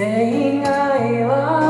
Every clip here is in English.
生以外は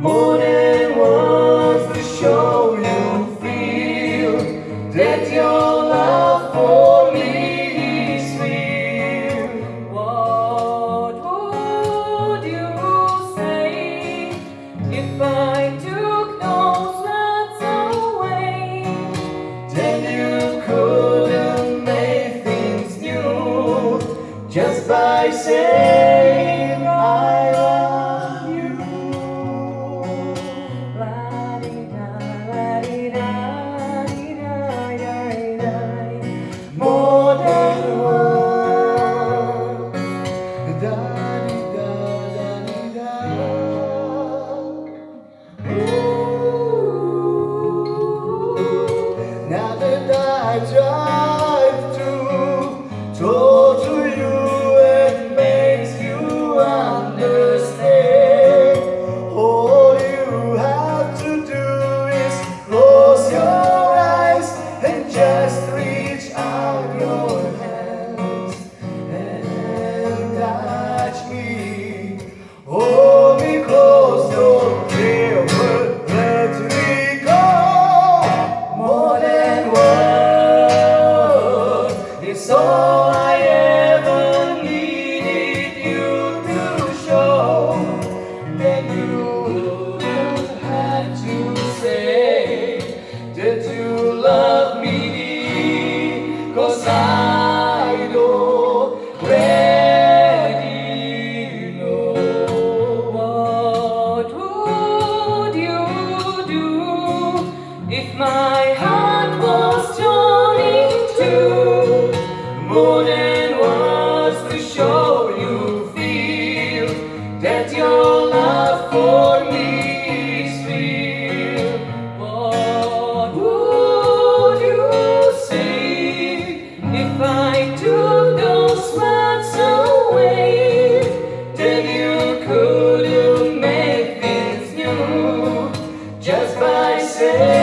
Morning wants to show you feel that your love for me is real. What would you say if I took those words away? Then you couldn't make things new just by saying I. goes to show you feel that your love for me is real. What would you say if I took those words away? Then you couldn't make things new just by saying.